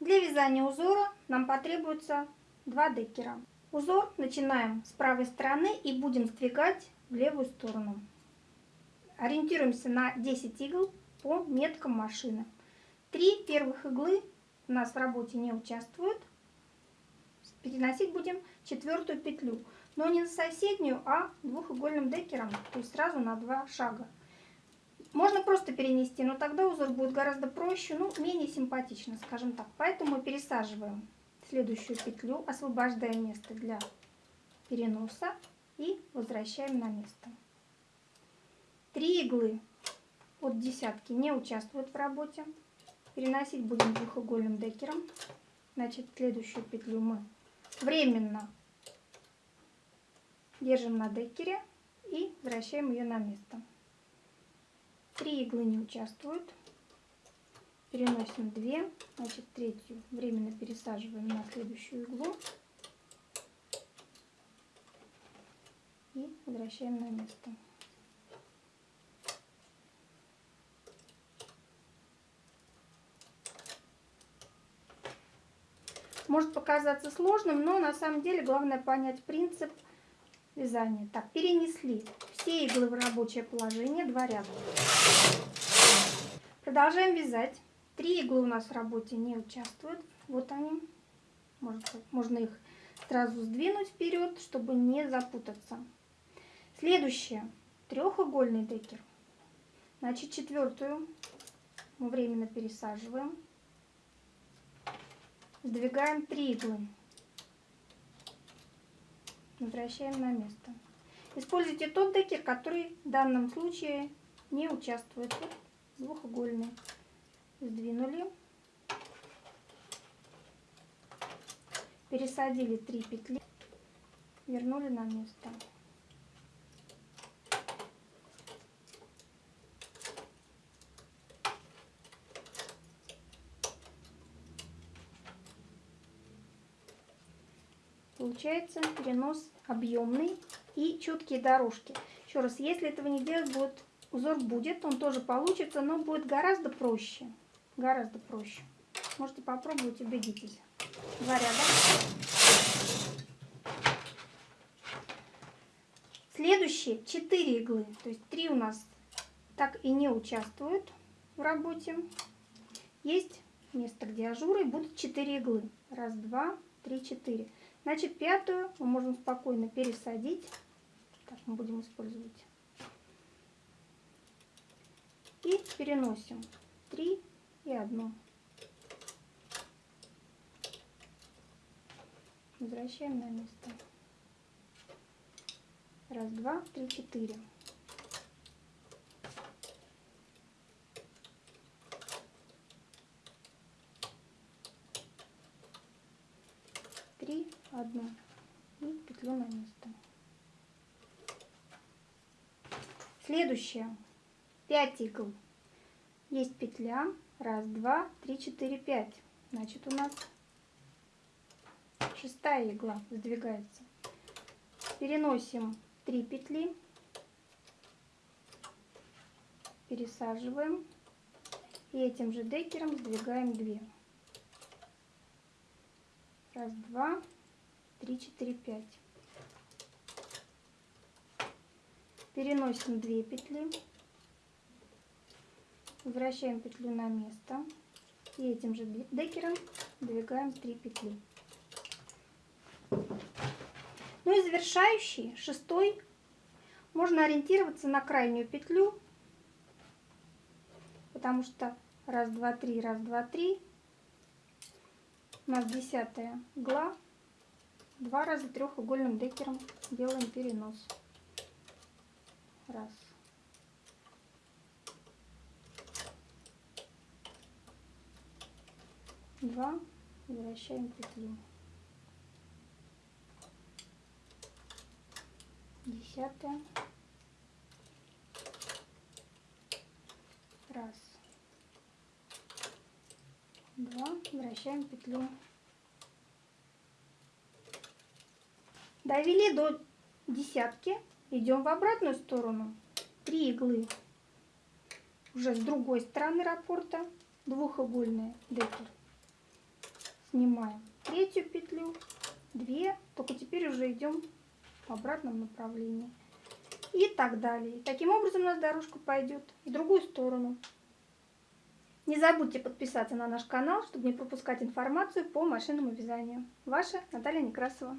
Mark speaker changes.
Speaker 1: Для вязания узора нам потребуется два декера. Узор начинаем с правой стороны и будем сдвигать в левую сторону. Ориентируемся на 10 игл по меткам машины. Три первых иглы у нас в работе не участвуют. Переносить будем четвертую петлю, но не на соседнюю, а двухугольным декером, то есть сразу на два шага. Можно просто перенести, но тогда узор будет гораздо проще, ну, менее симпатично, скажем так. Поэтому пересаживаем следующую петлю, освобождая место для переноса и возвращаем на место. Три иглы от десятки не участвуют в работе. Переносить будем двухугольным декером. Значит, следующую петлю мы временно держим на декере и возвращаем ее на место. Три иглы не участвуют. Переносим две, значит третью временно пересаживаем на следующую иглу и возвращаем на место. Может показаться сложным, но на самом деле главное понять принцип вязания. Так, перенесли все иглы в рабочее положение, два ряда. Продолжаем вязать. Три иглы у нас в работе не участвуют. Вот они. Можно, можно их сразу сдвинуть вперед, чтобы не запутаться. Следующее. Трехугольный декер. Значит, четвертую мы временно пересаживаем. Сдвигаем три иглы. Возвращаем на место. Используйте тот декер, который в данном случае не участвует. Вот двухугольный. Сдвинули. Пересадили три петли. Вернули на место. Получается перенос объемный и четкие дорожки. Еще раз, если этого не делать, будет узор будет, он тоже получится, но будет гораздо проще. Гораздо проще. Можете попробовать, убедитесь. Два. Следующие 4 иглы, то есть 3 у нас так и не участвуют в работе. Есть место, где ажуры, будут 4 иглы. Раз, два, три, четыре. Значит, пятую мы можем спокойно пересадить. Так мы будем использовать. И переносим 3 и 1. Возвращаем на место. Раз, два, три, четыре. Три, одну и петлю на место. Следующее. 5 игл. Есть петля. Раз, два, три, четыре, пять. Значит, у нас шестая игла сдвигается. Переносим 3 петли. Пересаживаем. И этим же декером сдвигаем 2. Раз, два, три, четыре, пять. Переносим две петли. Возвращаем петлю на место. И этим же декером двигаем 3 петли. Ну и завершающий, шестой, можно ориентироваться на крайнюю петлю, потому что раз, два, три, раз, два, три у нас десятая игла. Два раза трехугольным декером делаем перенос. Раз. Два. Возвращаем петлю. Десятая. Раз два, вращаем петлю. Довели до десятки, идем в обратную сторону. Три иглы уже с другой стороны раппорта, двухугольные декер. снимаем третью петлю, две, только теперь уже идем в обратном направлении. И так далее. Таким образом у нас дорожка пойдет в другую сторону. Не забудьте подписаться на наш канал, чтобы не пропускать информацию по машинному вязанию. Ваша Наталья Некрасова.